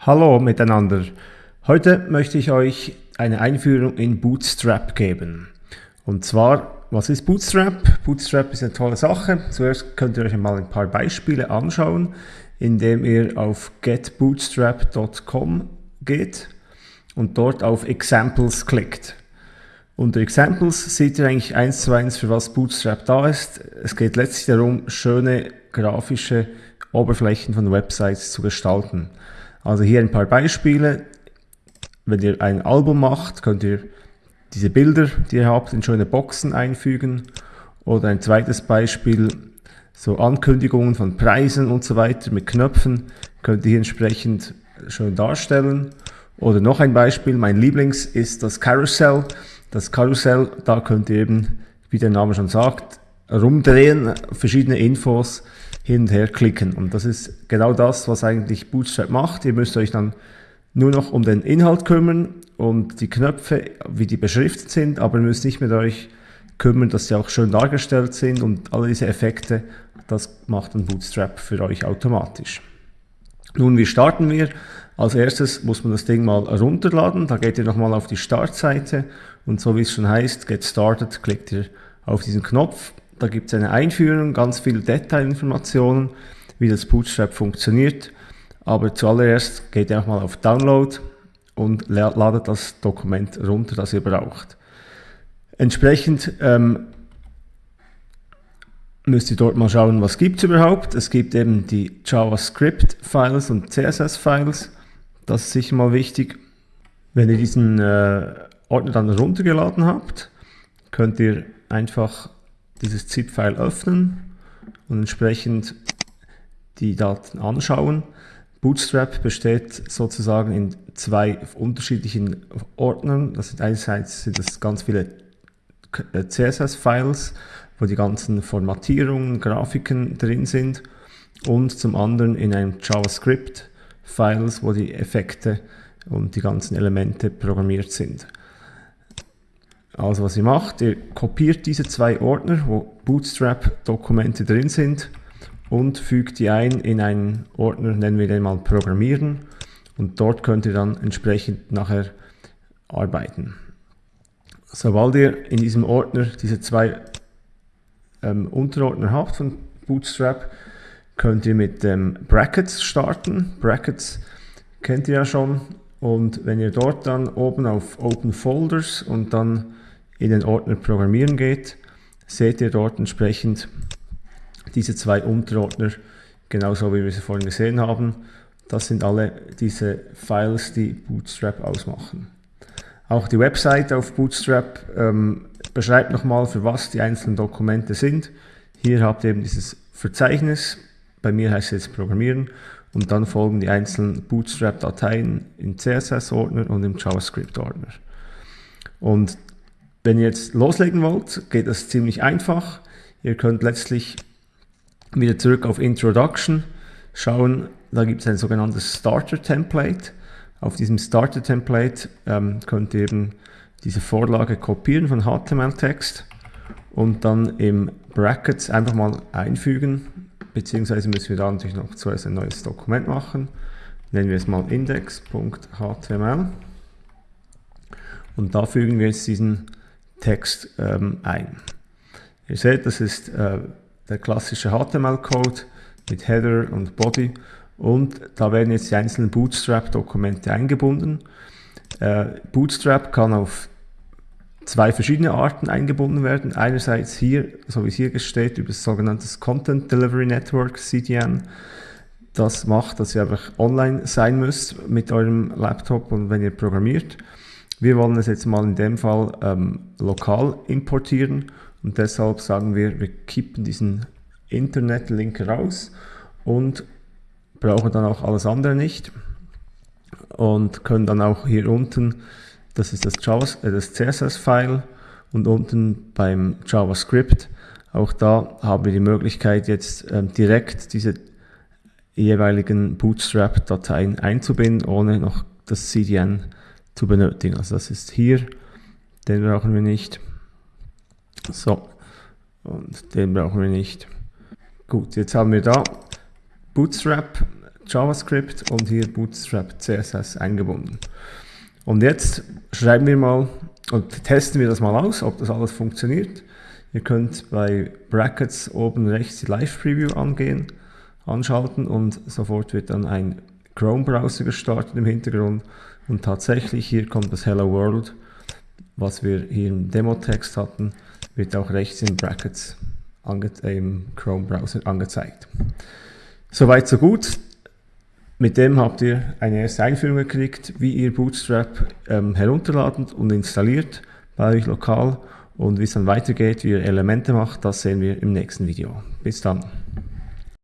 Hallo miteinander. Heute möchte ich euch eine Einführung in Bootstrap geben. Und zwar, was ist Bootstrap? Bootstrap ist eine tolle Sache. Zuerst könnt ihr euch einmal ein paar Beispiele anschauen, indem ihr auf getbootstrap.com geht und dort auf Examples klickt. Unter Examples seht ihr eigentlich eins zu eins, für was Bootstrap da ist. Es geht letztlich darum, schöne grafische Oberflächen von Websites zu gestalten. Also hier ein paar Beispiele. Wenn ihr ein Album macht, könnt ihr diese Bilder, die ihr habt, in schöne Boxen einfügen. Oder ein zweites Beispiel, so Ankündigungen von Preisen und so weiter mit Knöpfen, könnt ihr hier entsprechend schön darstellen. Oder noch ein Beispiel, mein Lieblings ist das Carousel. Das Karussell, da könnt ihr eben, wie der Name schon sagt, rumdrehen, verschiedene Infos hin und her klicken. Und das ist genau das, was eigentlich Bootstrap macht. Ihr müsst euch dann nur noch um den Inhalt kümmern und die Knöpfe, wie die beschriftet sind, aber ihr müsst nicht mit euch kümmern, dass sie auch schön dargestellt sind und alle diese Effekte, das macht dann Bootstrap für euch automatisch. Nun, wie starten wir? Als erstes muss man das Ding mal runterladen. Da geht ihr nochmal auf die Startseite und so wie es schon heißt, Get Started, klickt ihr auf diesen Knopf da gibt es eine Einführung, ganz viele Detailinformationen, wie das Bootstrap funktioniert. Aber zuallererst geht ihr auch mal auf Download und ladet das Dokument runter, das ihr braucht. Entsprechend ähm, müsst ihr dort mal schauen, was gibt es überhaupt. Es gibt eben die JavaScript-Files und CSS-Files. Das ist sicher mal wichtig. Wenn ihr diesen äh, Ordner dann runtergeladen habt, könnt ihr einfach dieses ZIP-File öffnen und entsprechend die Daten anschauen. Bootstrap besteht sozusagen in zwei unterschiedlichen Ordnern. Das sind einerseits sind das ganz viele äh, CSS-Files, wo die ganzen Formatierungen, Grafiken drin sind und zum anderen in einem JavaScript-Files, wo die Effekte und die ganzen Elemente programmiert sind. Also was ihr macht, ihr kopiert diese zwei Ordner, wo Bootstrap-Dokumente drin sind und fügt die ein in einen Ordner, nennen wir den mal Programmieren und dort könnt ihr dann entsprechend nachher arbeiten. Sobald ihr in diesem Ordner diese zwei ähm, Unterordner habt von Bootstrap, könnt ihr mit ähm, Brackets starten. Brackets kennt ihr ja schon und wenn ihr dort dann oben auf Open Folders und dann in den Ordner Programmieren geht, seht ihr dort entsprechend diese zwei Unterordner, genauso wie wir sie vorhin gesehen haben. Das sind alle diese Files, die Bootstrap ausmachen. Auch die Website auf Bootstrap ähm, beschreibt nochmal, für was die einzelnen Dokumente sind. Hier habt ihr eben dieses Verzeichnis, bei mir heißt es jetzt Programmieren, und dann folgen die einzelnen Bootstrap-Dateien im CSS-Ordner und im JavaScript-Ordner. Und wenn ihr jetzt loslegen wollt, geht das ziemlich einfach. Ihr könnt letztlich wieder zurück auf Introduction schauen. Da gibt es ein sogenanntes Starter-Template. Auf diesem Starter-Template ähm, könnt ihr eben diese Vorlage kopieren von HTML-Text und dann im Brackets einfach mal einfügen, beziehungsweise müssen wir da natürlich noch zuerst ein neues Dokument machen. Nennen wir es mal index.html und da fügen wir jetzt diesen Text ähm, ein. Ihr seht, das ist äh, der klassische HTML-Code mit Header und Body und da werden jetzt die einzelnen Bootstrap-Dokumente eingebunden. Äh, Bootstrap kann auf zwei verschiedene Arten eingebunden werden. Einerseits hier, so wie es hier steht, über das sogenannte Content Delivery Network, CDN. Das macht, dass ihr einfach online sein müsst mit eurem Laptop und wenn ihr programmiert. Wir wollen es jetzt mal in dem Fall ähm, lokal importieren und deshalb sagen wir, wir kippen diesen Internet-Link raus und brauchen dann auch alles andere nicht und können dann auch hier unten, das ist das, äh, das CSS-File und unten beim JavaScript, auch da haben wir die Möglichkeit jetzt ähm, direkt diese jeweiligen Bootstrap-Dateien einzubinden, ohne noch das CDN zu benötigen. Also das ist hier, den brauchen wir nicht. So, und den brauchen wir nicht. Gut, jetzt haben wir da Bootstrap, JavaScript und hier Bootstrap CSS eingebunden. Und jetzt schreiben wir mal und testen wir das mal aus, ob das alles funktioniert. Ihr könnt bei Brackets oben rechts die Live Preview angehen, anschalten und sofort wird dann ein Chrome Browser gestartet im Hintergrund und tatsächlich hier kommt das Hello World, was wir hier im Demo-Text hatten, wird auch rechts in Brackets im Chrome Browser angezeigt. Soweit so gut. Mit dem habt ihr eine erste Einführung gekriegt, wie ihr Bootstrap ähm, herunterladen und installiert bei euch lokal und wie es dann weitergeht, wie ihr Elemente macht, das sehen wir im nächsten Video. Bis dann.